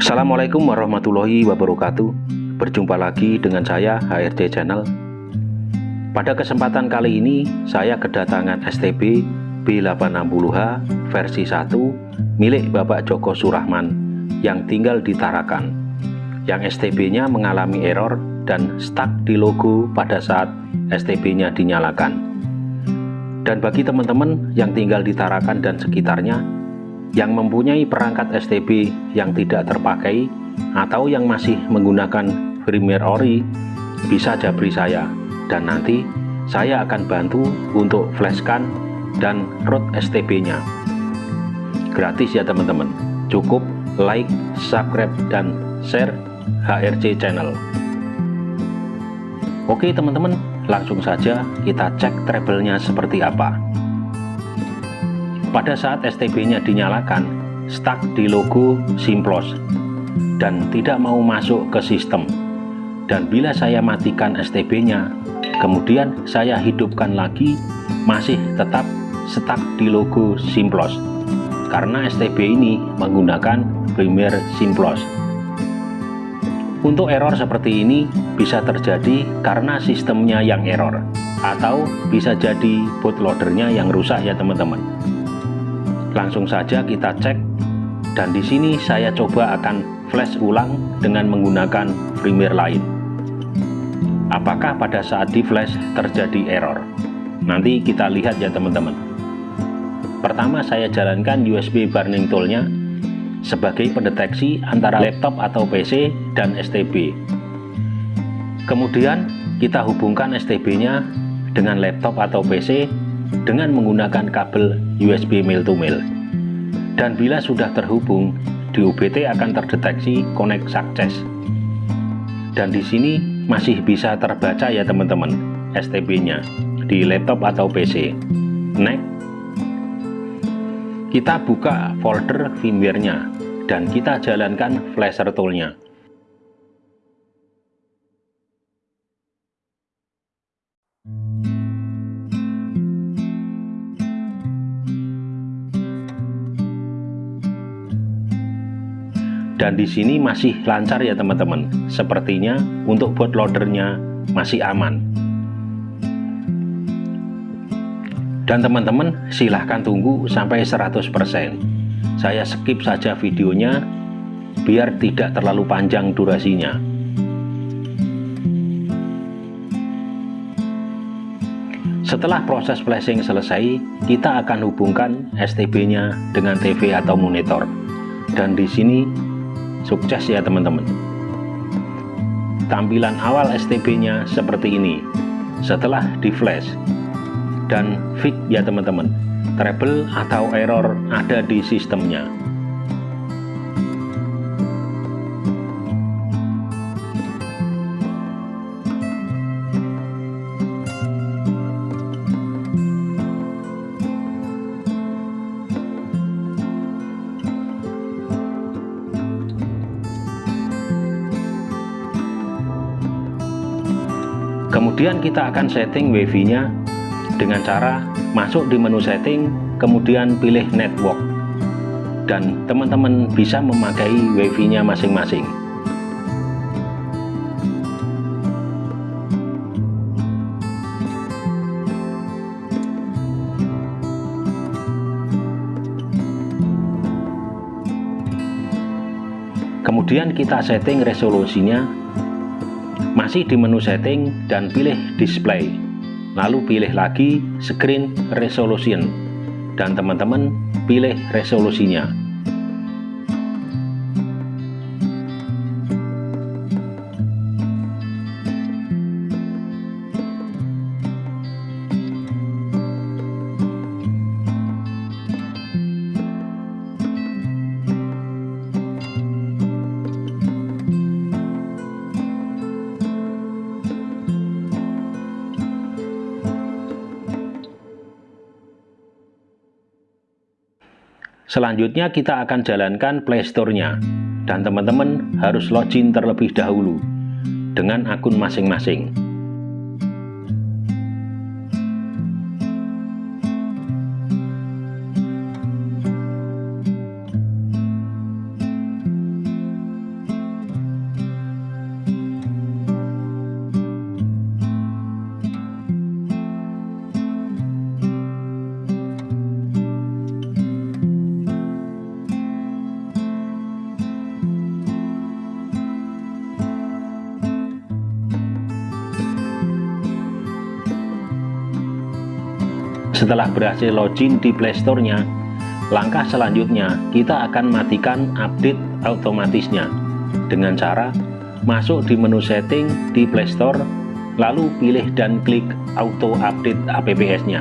Assalamualaikum warahmatullahi wabarakatuh. Berjumpa lagi dengan saya HRD Channel. Pada kesempatan kali ini saya kedatangan STB B860H versi 1 milik Bapak Joko Surahman yang tinggal di Tarakan yang STB nya mengalami error dan stuck di logo pada saat STB nya dinyalakan. Dan bagi teman-teman yang tinggal di Tarakan dan sekitarnya yang mempunyai perangkat STB yang tidak terpakai atau yang masih menggunakan firmware ori bisa jabri saya. Dan nanti saya akan bantu untuk flashkan dan root STB nya gratis ya teman-teman. Cukup like subscribe dan share HRC channel. Oke teman-teman. Langsung saja kita cek treble nya seperti apa pada saat STB-nya dinyalakan, stuck di logo Simplos dan tidak mau masuk ke sistem. Dan bila saya matikan STB-nya, kemudian saya hidupkan lagi, masih tetap stuck di logo Simplos. Karena STB ini menggunakan firmware Simplos. Untuk error seperti ini bisa terjadi karena sistemnya yang error atau bisa jadi bootloadernya yang rusak ya teman-teman. Langsung saja kita cek dan di sini saya coba akan flash ulang dengan menggunakan firmware lain. Apakah pada saat di flash terjadi error? Nanti kita lihat ya teman-teman. Pertama saya jalankan USB burning toolnya sebagai pendeteksi antara laptop atau PC dan STB. Kemudian kita hubungkan STB-nya dengan laptop atau PC dengan menggunakan kabel USB male to male. Dan bila sudah terhubung, di UBT akan terdeteksi connect success. Dan di sini masih bisa terbaca ya teman-teman STB-nya di laptop atau PC. Next, kita buka folder firmware-nya dan kita jalankan flasher tool-nya. Dan di sini masih lancar ya teman-teman. Sepertinya untuk bootloadernya masih aman. Dan teman-teman silahkan tunggu sampai 100% saya skip saja videonya biar tidak terlalu panjang durasinya. Setelah proses flashing selesai, kita akan hubungkan STB-nya dengan TV atau monitor. Dan di sini Sukses ya teman-teman. Tampilan awal STB-nya seperti ini. Setelah di flash dan fix ya teman-teman. Trouble atau error ada di sistemnya. Kemudian kita akan setting wifi nya dengan cara masuk di menu setting kemudian pilih network. Dan teman-teman bisa memakai wifi nya masing-masing. Kemudian kita setting resolusinya masih di menu setting dan pilih display. Lalu pilih lagi screen resolution. Dan teman-teman pilih resolusinya Selanjutnya kita akan jalankan playstore-nya dan teman-teman harus login terlebih dahulu dengan akun masing-masing. Setelah berhasil login di Playstore-nya, langkah selanjutnya kita akan matikan update otomatisnya dengan cara masuk di menu setting di Playstore, lalu pilih dan klik auto update APPS-nya.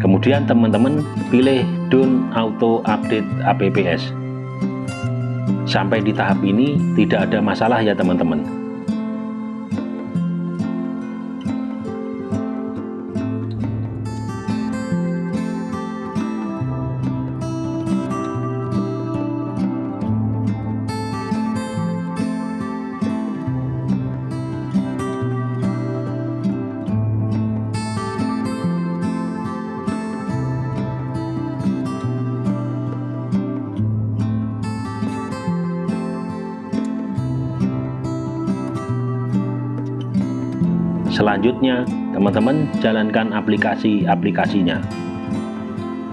Kemudian teman-teman pilih Don't Auto Update APPS. Sampai di tahap ini tidak ada masalah ya teman-teman. Selanjutnya, teman-teman jalankan aplikasi-aplikasinya.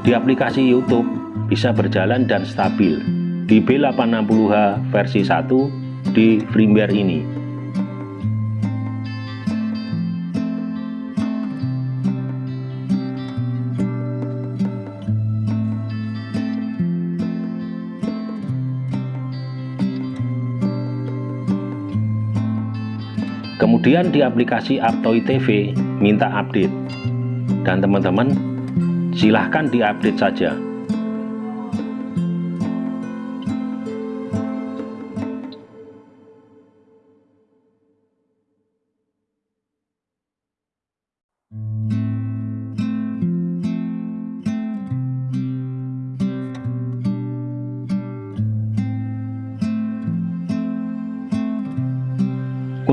Di aplikasi YouTube bisa berjalan dan stabil di B860H versi 1 di firmware ini. Kemudian di aplikasi Aptoy TV minta update. Dan teman-teman silahkan diupdate saja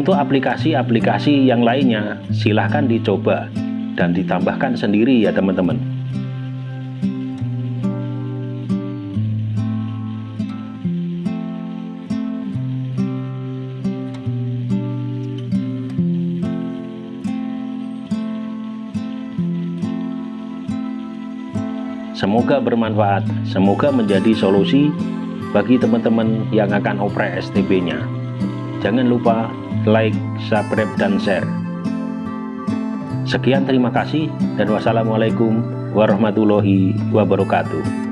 Untuk aplikasi-aplikasi yang lainnya, silahkan dicoba dan ditambahkan sendiri ya teman-teman. Semoga bermanfaat, semoga menjadi solusi bagi teman-teman yang akan oprek STB-nya. Jangan lupa like, subscribe, dan share. Sekian terima kasih dan wassalamualaikum warahmatullahi wabarakatuh.